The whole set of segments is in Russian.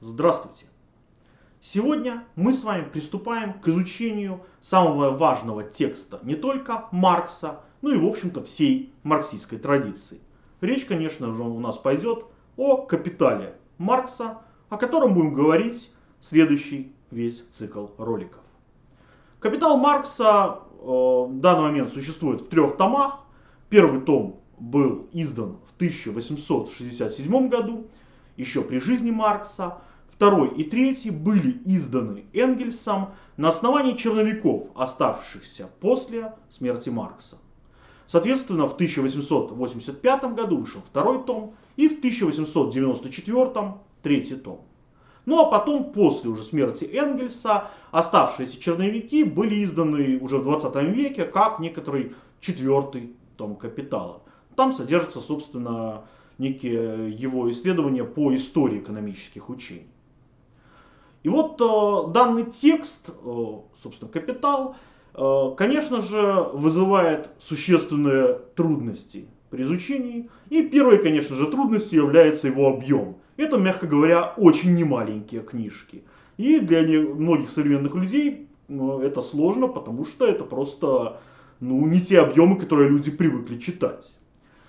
Здравствуйте! Сегодня мы с вами приступаем к изучению самого важного текста не только Маркса, но и в общем-то всей марксистской традиции. Речь, конечно же, у нас пойдет о капитале Маркса, о котором будем говорить следующий весь цикл роликов. Капитал Маркса э, в данный момент существует в трех томах. Первый том был издан в 1867 году, еще при жизни Маркса. Второй и третий были изданы Энгельсом на основании черновиков, оставшихся после смерти Маркса. Соответственно, в 1885 году вышел второй том и в 1894 третий том. Ну а потом, после уже смерти Энгельса, оставшиеся черновики были изданы уже в 20 веке как некоторый четвертый том «Капитала». Там содержатся, собственно, некие его исследования по истории экономических учений. И вот э, данный текст, э, собственно, «Капитал», э, конечно же, вызывает существенные трудности при изучении. И первой, конечно же, трудностью является его объем. Это, мягко говоря, очень немаленькие книжки. И для многих современных людей ну, это сложно, потому что это просто ну, не те объемы, которые люди привыкли читать.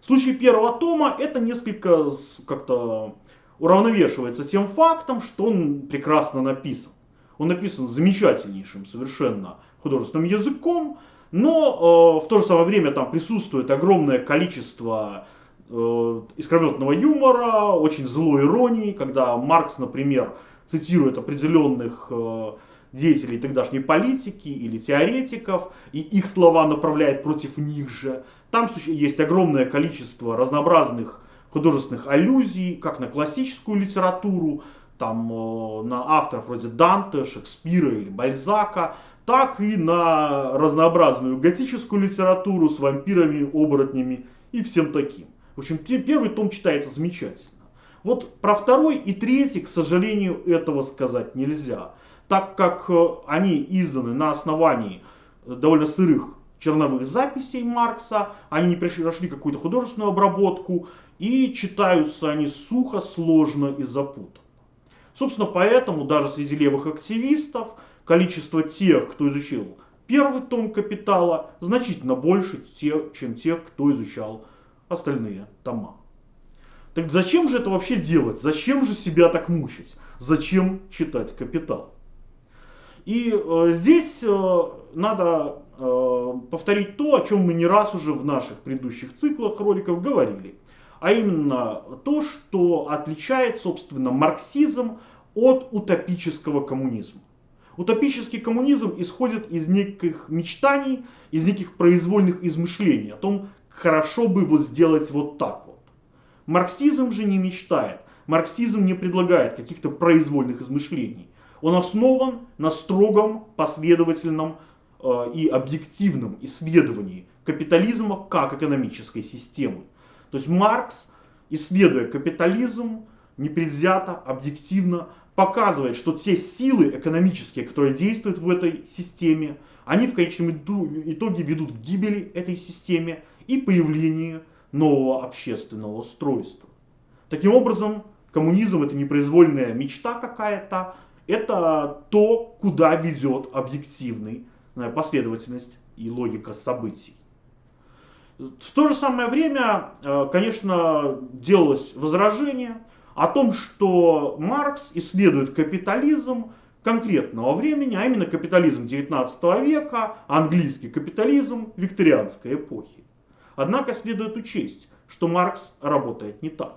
В случае первого тома это несколько как-то уравновешивается тем фактом, что он прекрасно написан. Он написан замечательнейшим совершенно художественным языком, но э, в то же самое время там присутствует огромное количество э, искрометного юмора, очень злой иронии, когда Маркс, например, цитирует определенных э, деятелей тогдашней политики или теоретиков, и их слова направляет против них же. Там есть огромное количество разнообразных художественных аллюзий, как на классическую литературу, там э, на авторов вроде Данте, Шекспира или Бальзака, так и на разнообразную готическую литературу с вампирами, оборотнями и всем таким. В общем, первый том читается замечательно. Вот про второй и третий, к сожалению, этого сказать нельзя, так как э, они изданы на основании довольно сырых черновых записей Маркса, они не прошли какую-то художественную обработку, и читаются они сухо, сложно и запутанно. Собственно, поэтому даже среди левых активистов количество тех, кто изучил первый том «Капитала», значительно больше, чем тех, кто изучал остальные тома. Так зачем же это вообще делать? Зачем же себя так мучить? Зачем читать «Капитал»? И э, здесь э, надо э, повторить то, о чем мы не раз уже в наших предыдущих циклах роликов говорили. А именно то, что отличает, собственно, марксизм от утопического коммунизма. Утопический коммунизм исходит из неких мечтаний, из неких произвольных измышлений о том, хорошо бы вот сделать вот так вот. Марксизм же не мечтает. Марксизм не предлагает каких-то произвольных измышлений. Он основан на строгом, последовательном э, и объективном исследовании капитализма как экономической системы. То есть Маркс, исследуя капитализм, непредвзято, объективно, показывает, что те силы экономические, которые действуют в этой системе, они в конечном итоге ведут к гибели этой системе и появлению нового общественного устройства. Таким образом, коммунизм это непроизвольная мечта какая-то, это то, куда ведет объективная последовательность и логика событий. В то же самое время, э, конечно, делалось возражение о том, что Маркс исследует капитализм конкретного времени, а именно капитализм 19 века, английский капитализм викторианской эпохи. Однако следует учесть, что Маркс работает не так.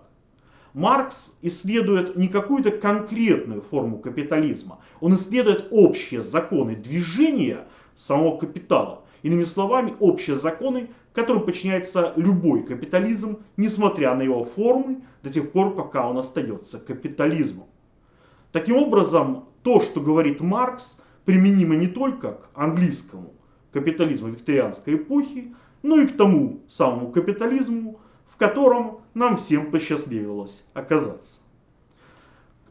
Маркс исследует не какую-то конкретную форму капитализма, он исследует общие законы движения самого капитала. Иными словами, общие законы, которым подчиняется любой капитализм, несмотря на его формы, до тех пор, пока он остается капитализмом. Таким образом, то, что говорит Маркс, применимо не только к английскому капитализму викторианской эпохи, но и к тому самому капитализму, в котором нам всем посчастливилось оказаться.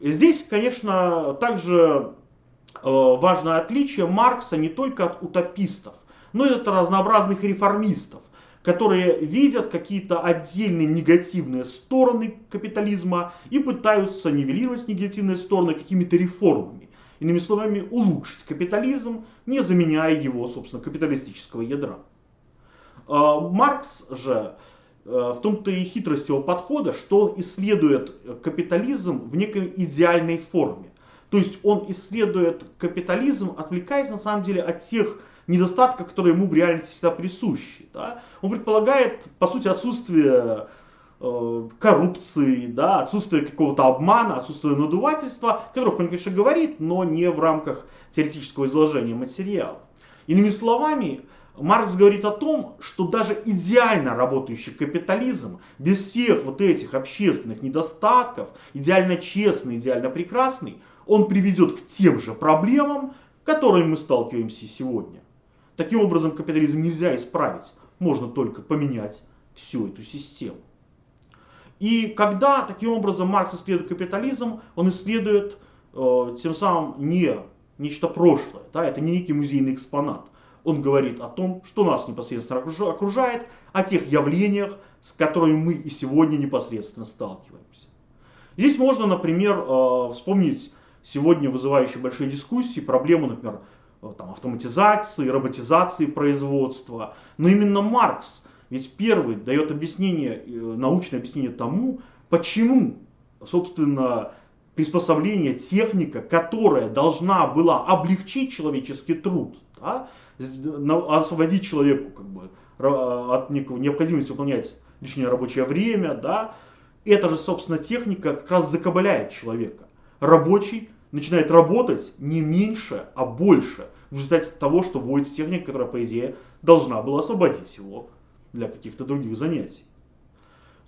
Здесь, конечно, также э, важное отличие Маркса не только от утопистов, но и от разнообразных реформистов, которые видят какие-то отдельные негативные стороны капитализма и пытаются нивелировать негативные стороны какими-то реформами. Иными словами, улучшить капитализм, не заменяя его, собственно, капиталистического ядра. А, Маркс же э, в том-то и хитрость его подхода, что он исследует капитализм в некой идеальной форме. То есть он исследует капитализм, отвлекаясь на самом деле от тех недостатков, которые ему в реальности всегда присущи. Да? Он предполагает, по сути, отсутствие э, коррупции, да, отсутствие какого-то обмана, отсутствие надувательства, о которых он, конечно, говорит, но не в рамках теоретического изложения материала. Иными словами, Маркс говорит о том, что даже идеально работающий капитализм, без всех вот этих общественных недостатков, идеально честный, идеально прекрасный, он приведет к тем же проблемам, которыми мы сталкиваемся сегодня. Таким образом, капитализм нельзя исправить, можно только поменять всю эту систему. И когда таким образом Маркс исследует капитализм, он исследует э, тем самым не нечто прошлое, да, это не некий музейный экспонат. Он говорит о том, что нас непосредственно окружает, о тех явлениях, с которыми мы и сегодня непосредственно сталкиваемся. Здесь можно, например, э, вспомнить сегодня вызывающие большие дискуссии проблему, например, там, автоматизации, роботизации производства. Но именно Маркс ведь первый дает объяснение, э, научное объяснение тому, почему, собственно, приспособление, техника, которая должна была облегчить человеческий труд, да, освободить человеку как бы, от необходимости выполнять лишнее рабочее время, да, эта же, собственно, техника как раз закабаляет человека. Рабочий начинает работать не меньше, а больше в результате того, что вводится техника, которая, по идее, должна была освободить его для каких-то других занятий.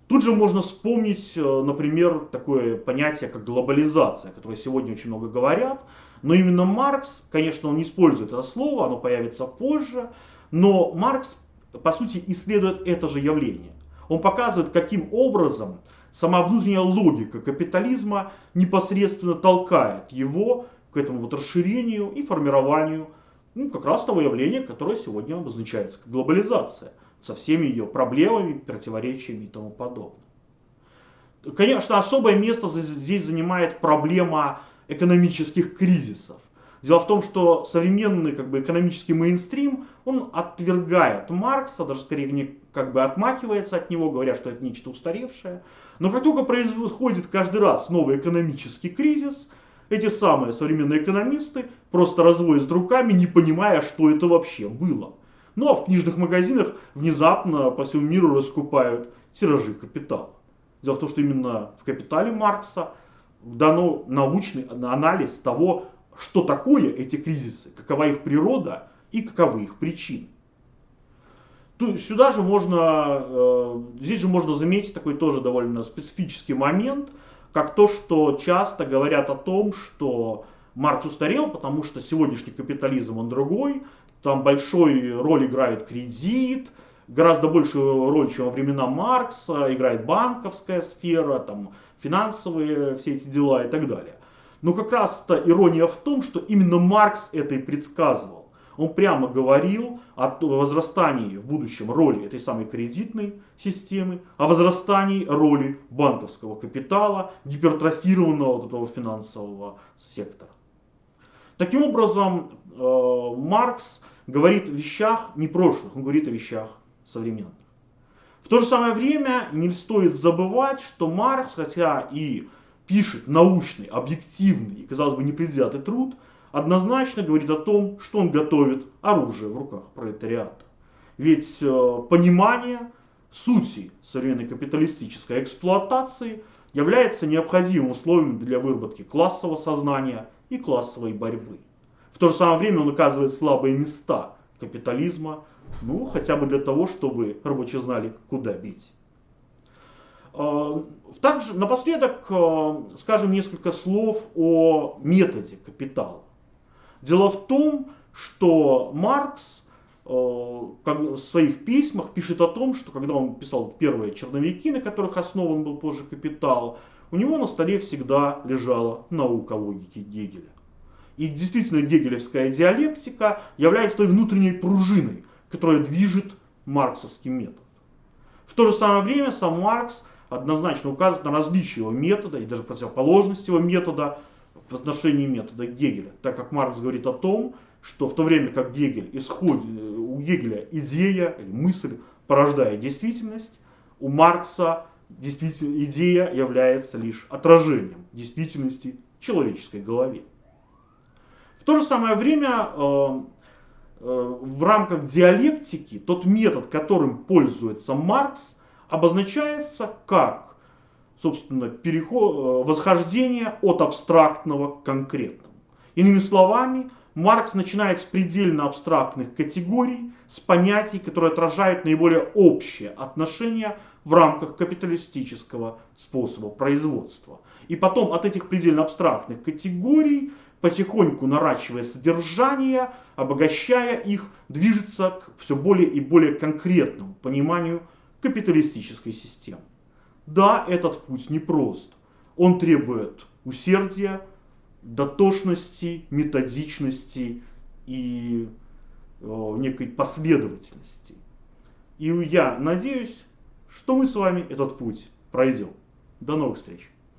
Тут же можно вспомнить, э, например, такое понятие, как глобализация, о которой сегодня очень много говорят. Но именно Маркс, конечно, он не использует это слово, оно появится позже, но Маркс, по сути, исследует это же явление. Он показывает, каким образом сама внутренняя логика капитализма непосредственно толкает его к этому вот расширению и формированию ну, как раз того явления, которое сегодня обозначается как глобализация, со всеми ее проблемами, противоречиями и тому подобное. Конечно, особое место здесь занимает проблема экономических кризисов. Дело в том, что современный как бы, экономический мейнстрим, он отвергает Маркса, даже скорее не как бы отмахивается от него, говоря, что это нечто устаревшее. Но как только происходит каждый раз новый экономический кризис, эти самые современные экономисты просто разводят руками, не понимая, что это вообще было. Ну а в книжных магазинах внезапно по всему миру раскупают тиражи капитала. Дело в том, что именно в «Капитале» Маркса дано научный анализ того, что такое эти кризисы, какова их природа и каковы их причины. Сюда же можно, э, здесь же можно заметить такой тоже довольно специфический момент – как то, что часто говорят о том, что Маркс устарел, потому что сегодняшний капитализм он другой, там большой роль играет кредит, гораздо большую роль, чем во времена Маркса, играет банковская сфера, там, финансовые все эти дела и так далее. Но как раз-то ирония в том, что именно Маркс это и предсказывал. Он прямо говорил о возрастании в будущем роли этой самой кредитной системы, о возрастании роли банковского капитала, гипертрофированного вот этого финансового сектора. Таким образом, э, Маркс говорит о вещах не прошлых, он говорит о вещах современных. В то же самое время не стоит забывать, что Маркс, хотя и пишет научный, объективный и, казалось бы, непредвзятый труд, однозначно говорит о том, что он готовит оружие в руках пролетариата. Ведь э, понимание сути современной капиталистической эксплуатации является необходимым условием для выработки классового сознания и классовой борьбы. В то же самое время он указывает слабые места капитализма, ну, хотя бы для того, чтобы рабочие знали, куда бить. Э, также напоследок э, скажем несколько слов о методе капитала. Дело в том, что Маркс э, в своих письмах пишет о том, что когда он писал первые черновики, на которых основан был позже «Капитал», у него на столе всегда лежала наука логики Гегеля. И действительно гегелевская диалектика является той внутренней пружиной, которая движет марксовский метод. В то же самое время сам Маркс однозначно указывает на различие его метода и даже противоположность его метода в отношении метода Гегеля, так как Маркс говорит о том, что в то время как Гегель исходит, у Гегеля идея или мысль порождает действительность, у Маркса действительно идея является лишь отражением действительности в человеческой голове. В то же самое время э, э, в рамках диалектики тот метод, которым пользуется Маркс, обозначается как собственно, переход, э, восхождение от абстрактного к конкретному. Иными словами, Маркс начинает с предельно абстрактных категорий, с понятий, которые отражают наиболее общее отношение в рамках капиталистического способа производства. И потом от этих предельно абстрактных категорий, потихоньку наращивая содержание, обогащая их, движется к все более и более конкретному пониманию капиталистической системы. Да, этот путь непрост. Он требует усердия, дотошности, методичности и э, некой последовательности. И я надеюсь, что мы с вами этот путь пройдем. До новых встреч!